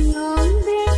thinking on